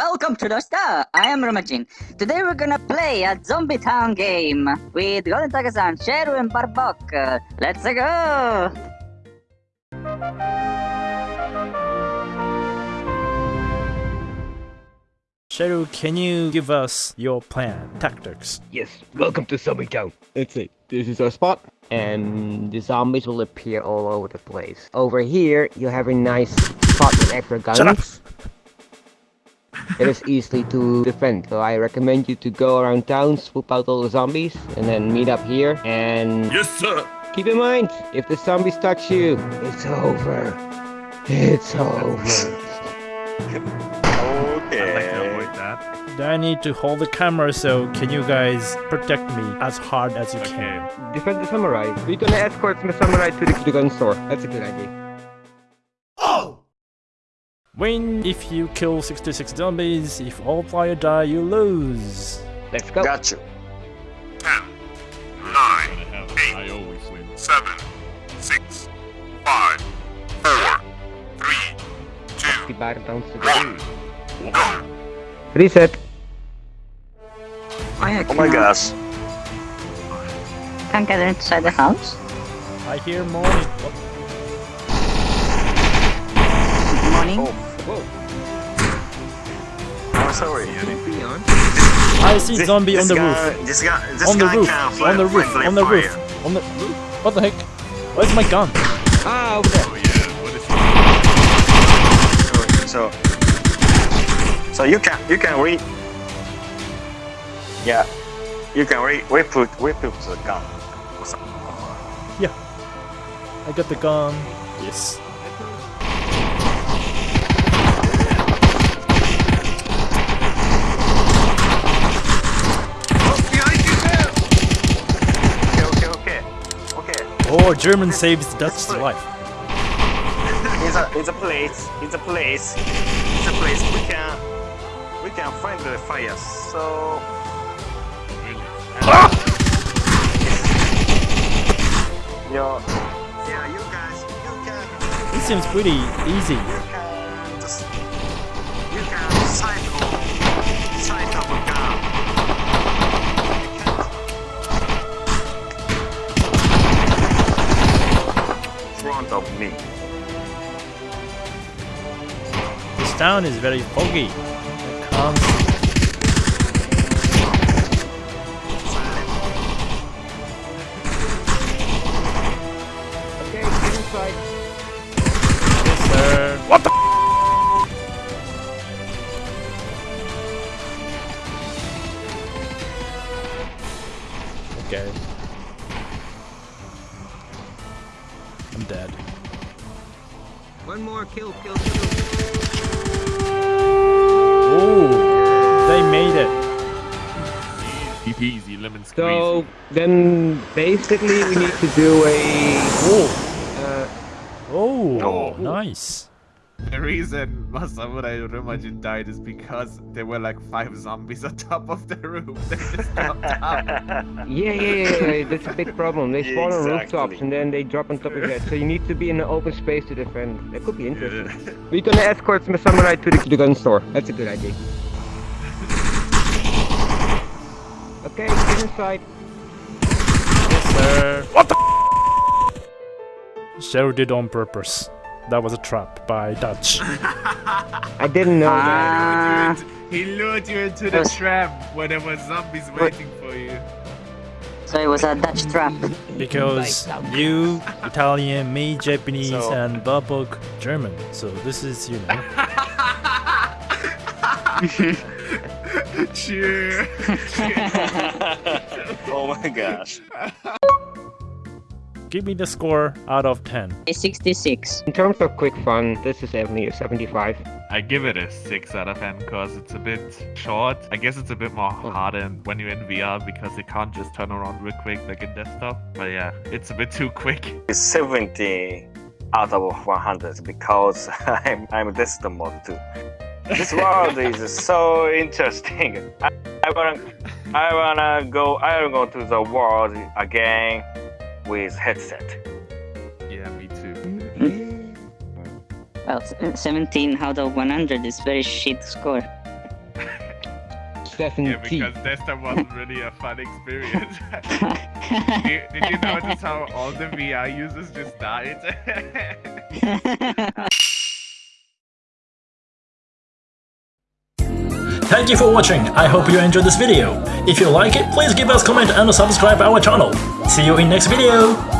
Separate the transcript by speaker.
Speaker 1: Welcome to the star. I am Romajin. Today we're gonna play a Zombie Town game with Golden Tiger-san, Sheru, and Barbok. Let's go!
Speaker 2: Sheru, can you give us your plan, tactics?
Speaker 3: Yes, welcome to Zombie Town. Let's see, this is our spot, and the zombies will appear all over the place. Over here, you have a nice spot with extra guns.
Speaker 2: Shut up!
Speaker 3: It is easily to defend, so I recommend you to go around town, swoop out all the zombies, and then meet up here, and...
Speaker 4: Yes, sir.
Speaker 3: Keep in mind, if the zombies touch you, it's over. It's over.
Speaker 4: Okay.
Speaker 2: I like to avoid that. Then I need to hold the camera, so can you guys protect me as hard as you can?
Speaker 3: Defend the samurai. We're gonna escort the samurai to the, to the gun store. That's a good idea.
Speaker 2: Win if you kill 66 zombies, if all player die, you lose.
Speaker 3: Let's go.
Speaker 4: Got you.
Speaker 5: Ten, nine, eight, seven, six, five, four, three, two,
Speaker 3: The bar bounce to the
Speaker 5: one, go.
Speaker 3: Reset.
Speaker 1: I
Speaker 4: Oh my gosh.
Speaker 1: Can't get inside the house.
Speaker 2: I hear morning. What?
Speaker 1: Morning.
Speaker 4: Oh,
Speaker 3: Whoa.
Speaker 4: I'm sorry.
Speaker 2: I see
Speaker 4: This-
Speaker 2: zombie on the
Speaker 4: guy,
Speaker 2: roof.
Speaker 4: This guy, this
Speaker 2: On the
Speaker 4: guy
Speaker 2: roof.
Speaker 4: can fly,
Speaker 2: On the roof.
Speaker 4: fly
Speaker 2: On the
Speaker 4: fire.
Speaker 2: roof. On the roof. What the heck? Where's my gun?
Speaker 3: Ah, over there.
Speaker 5: Oh yeah, what is he?
Speaker 4: So, so you can you can re. Yeah, you can re we put we put the gun. or something.
Speaker 2: I got the gun. Yes. Oh, German saves Dutch's life.
Speaker 4: It's a it's a place. It's a place. It's a place we can we can find the fire. So. Ah! Yo, yeah, you guys, you can,
Speaker 2: This seems pretty easy. Town is very foggy.
Speaker 3: Okay, get inside.
Speaker 2: Sir. What the? Okay. I'm dead.
Speaker 3: One more kill, kill, kill.
Speaker 2: Oh, they made it.
Speaker 5: Easy peasy, lemon squeezy.
Speaker 3: So then basically we need to do a
Speaker 2: Oh,
Speaker 3: uh,
Speaker 2: oh,
Speaker 4: Oh.
Speaker 2: nice.
Speaker 6: The reason Masamura Rumajin died is because there were like five zombies on top of the roof. They just jumped up.
Speaker 3: yeah, yeah, yeah, yeah, that's a big problem. They
Speaker 4: Yeah,
Speaker 3: spawn on rooftops and then they drop on top of your head. So you need to be in an open space to defend. That could be interesting. We're gonna escort some samurai to the, the gun store. That's a good idea. Okay, get inside.
Speaker 2: Yes, Sir. What the? Cheryl did on purpose. That was a trap by Dutch.
Speaker 3: I didn't know that.
Speaker 6: He lured you into the
Speaker 1: Yes.
Speaker 6: trap where there were zombies waiting for you.
Speaker 1: so it was a Dutch trap.
Speaker 2: Because you, Italian, me, Japanese,
Speaker 4: So-
Speaker 2: and Babok, German. So this is, you know.
Speaker 6: Cheer.
Speaker 4: oh my gosh.
Speaker 2: Give me the score out of 10.
Speaker 1: A 66.
Speaker 3: In terms of quick fun, this is definitely a 75.
Speaker 6: I give it a 6 out of 10 because it's a bit short. I guess it's a bit more oh. harder when you're in VR because you can't just turn around real quick like in desktop. But yeah, it's a bit too quick.
Speaker 4: It's 70 out of 100 because I'm I'm this mode too. This world is so interesting. I, I wanna I wanna go I wanna go to the world again with headset.
Speaker 6: Yeah, me too.
Speaker 1: Well, uh, 17 out of 100 is very shit score.
Speaker 3: seven
Speaker 6: Yeah, because Desktop wasn't really a fun experience. did, did you notice how all the VR users just died?
Speaker 2: Thank you for watching, I hope you enjoyed this video. If you like it, please give us comment and subscribe our channel. See you in next video!